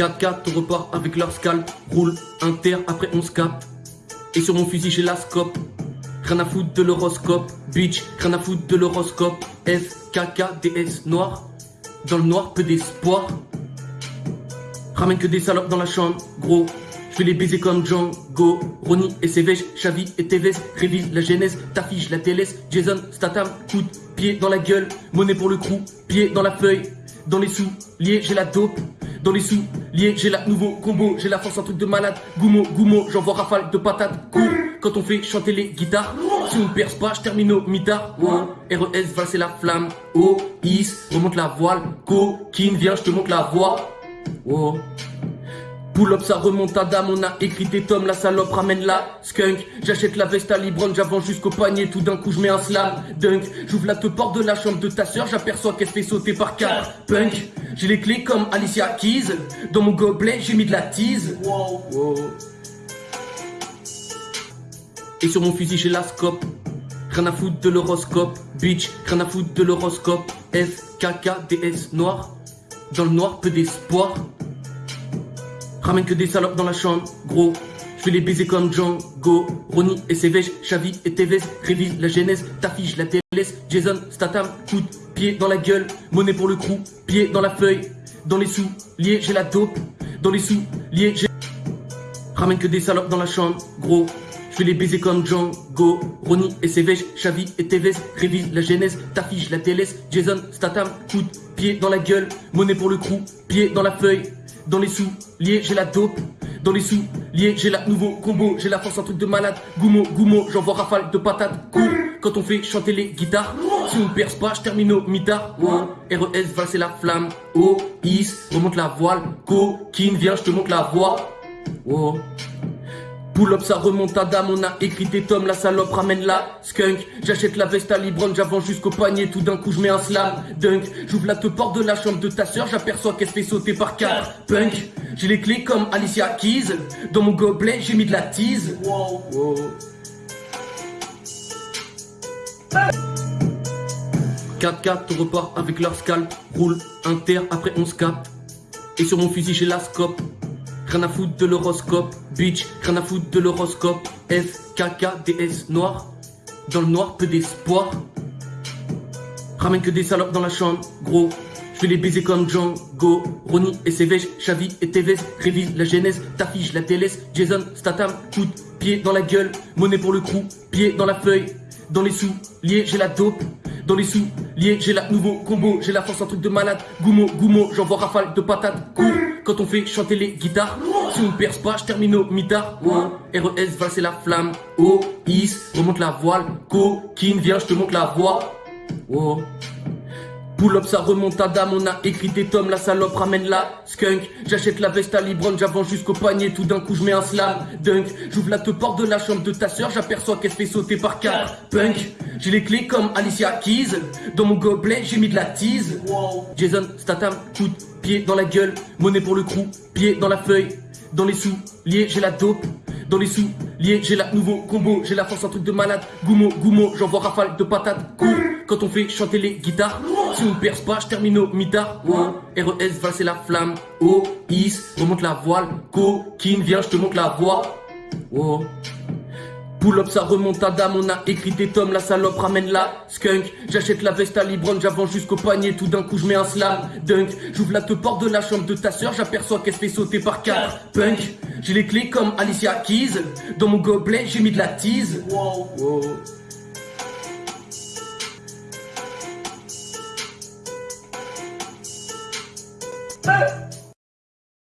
4-4, on repart avec leur scalp. Roule, inter, après on se. Et sur mon fusil, j'ai la scope. Rien à foutre de l'horoscope. Bitch, rien à foutre de l'horoscope. F, K, K, D, S, noir. Dans le noir, peu d'espoir. Ramène que des salopes dans la chambre, gros. Je vais les baiser comme Django. Ronnie et Sévèche, Chavi et Tevez. Révise la genèse, t'affiche la TLS. Jason, Statham, coup de pied dans la gueule. Monnaie pour le crew, pied dans la feuille. Dans les sous, liés, j'ai la dope. Dans les sous, liés, j'ai la nouveau combo. J'ai la force, un truc de malade. Goumo, goumo, j'envoie rafale de patates. Quand on fait chanter les guitares. Si on perce pas, je termine au mitard. Oh, RES, va c'est la flamme. Oh, is, remonte la voile. Coquine, viens, je te montre la voie. Oh. Pull up, ça remonte à dame, on a écrit des tomes, la salope ramène la skunk. J'achète la veste à Libron, j'avance jusqu'au panier, tout d'un coup je mets un slam dunk. J'ouvre la te porte de la chambre de ta soeur, j'aperçois qu'elle fait sauter par quatre punk. J'ai les clés comme Alicia Keys, dans mon gobelet j'ai mis de la tease. Et sur mon fusil j'ai la scope. Rien à foutre de l'horoscope, bitch, rien à foutre de l'horoscope. F, K, K, D, S, noir. Dans le noir, peu d'espoir. Ramène que des salopes dans la chambre, gros. Je vais les baiser comme Django. Ronnie et Sévèche, Chavi et Tevez. Révise la genèse, t'affiche la TLS. Jason, Statham, coup de pied dans la gueule. Monnaie pour le crew, pied dans la feuille. Dans les sous, liés, j'ai la dope. Dans les sous, liés, j'ai. Ramène que des salopes dans la chambre, gros. Je vais les baiser comme Django. Ronnie et Sévèche, Chavi et Tevez. Révise la genèse, t'affiche la TLS. Jason, Statham, coup de pied dans la gueule. Monnaie pour le crew, pied dans la feuille. Dans les sous, liés, j'ai la dope. Dans les sous, liés, j'ai la nouveau combo. J'ai la force, un truc de malade. Goumo, goumo, j'envoie rafale de patates. Cours quand on fait chanter les guitares. Si on perce pas, je termine au mitard. RES, va c'est la flamme. Oh, is, remonte la voile. Coquine, viens, je te montre la voie. Oh. Pull ça remonte à dame, on a écrit des tomes, la salope ramène la skunk. J'achète la veste à Libron, j'avance jusqu'au panier, tout d'un coup je mets un slam dunk. J'ouvre la te porte de la chambre de ta soeur, j'aperçois qu'elle se fait sauter par quatre punk. J'ai les clés comme Alicia Keys, dans mon gobelet j'ai mis de la tease. Wow. 4-4, on repart avec leur scalp, roule, inter, après on se capte. Et sur mon fusil j'ai la scope. Rien à foutre de l'horoscope, bitch, rien à foutre de l'horoscope. F, K, K, D, S, noir. Dans le noir, peu d'espoir. Ramène que des salopes dans la chambre, gros. Je vais les baiser comme Django. Ronnie et Sévèche, Chavi et Tevez. Révise la genèse, t'affiche la TLS. Jason, Statham, de pied dans la gueule. Monnaie pour le crew, pied dans la feuille. Dans les sous, liés, j'ai la dope. Dans les sous, liés, j'ai la nouveau combo. J'ai la force, un truc de malade. Goumo, goumo, j'envoie rafale de patates. Cours quand on fait chanter les guitares. Si on perce pas, je termine au mitard. Oh, RES, va c'est la flamme. Oh, is, remonte la voile. Coquine, viens, je te montre la voie. Oh. Pull up, ça remonte à dame, on a écrit des tomes, la salope ramène la skunk. J'achète la veste à Libron, j'avance jusqu'au panier, tout d'un coup je mets un slam dunk. J'ouvre la te porte de la chambre de ta soeur, j'aperçois qu'elle se fait sauter par quatre punk. J'ai les clés comme Alicia Keys, dans mon gobelet j'ai mis de la tease. Jason, Statham, coup de pied dans la gueule, monnaie pour le crew, pied dans la feuille. Dans les sous, liés, j'ai la dope. Dans les sous, liés, j'ai la nouveau combo. J'ai la force, un truc de malade. Goumo, goumo, j'envoie rafale de patates. Cours quand on fait chanter les guitares. Si on perce pas, je termine au mitard. Oh, RES, va c'est la flamme. Oh, is, remonte la voile. Coquine, viens, je te montre la voie. Oh. Pull up, ça remonte à dame, on a écrit des tomes, la salope ramène la skunk. J'achète la veste à Libron, j'avance jusqu'au panier, tout d'un coup je mets un slam dunk. J'ouvre la te porte de la chambre de ta soeur, j'aperçois qu'elle se fait sauter par quatre punk. J'ai les clés comme Alicia Keys, dans mon gobelet j'ai mis de la tease. Wow.